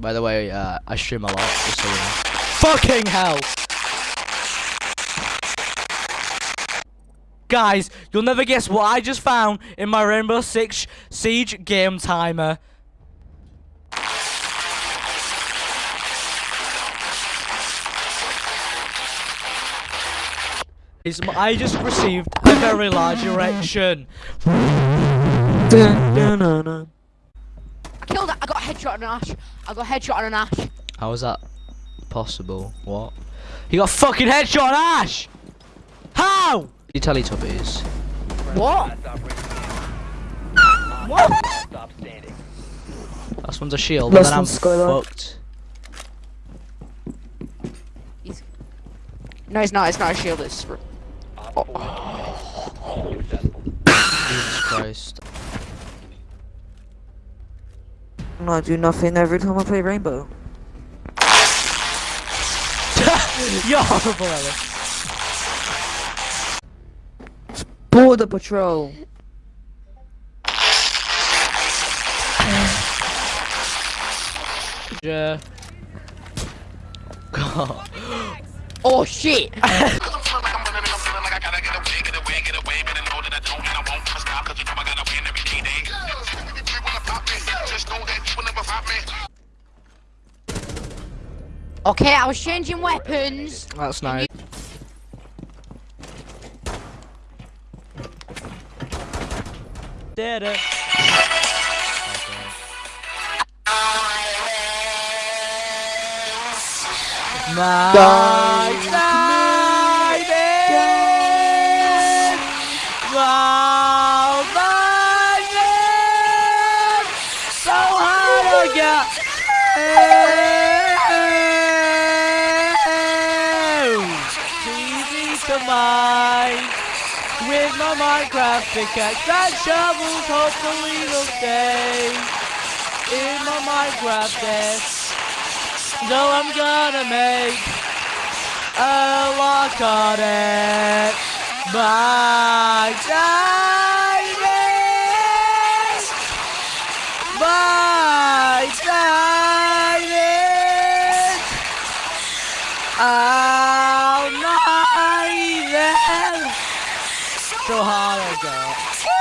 By the way, uh, I stream a lot, just so you know. Fucking hell! Guys, you'll never guess what I just found in my Rainbow Six Siege game timer. It's, I just received a very large erection. I killed it. I got a headshot on an ash. I got a headshot on an ash. How is that possible? What? You got a fucking headshot on Ash! How? You Teletubbies. What? Stop standing. Last one's a shield, Last and then I'm one's fucked. He's... No, it's not. It's not a shield. It's. Op four. Successful. Jesus Christ. I do nothing every time I play Rainbow. You're horrible, Ellie. Border Patrol. Yeah. God. Oh shit! okay, I was changing weapons. That's uh. nice. Did it. My diamond! Easy to mine with my Minecraft pickaxe and shovels. Hopefully will stay in my Minecraft desk. So I'm gonna make a lock on it. My so hot, I got.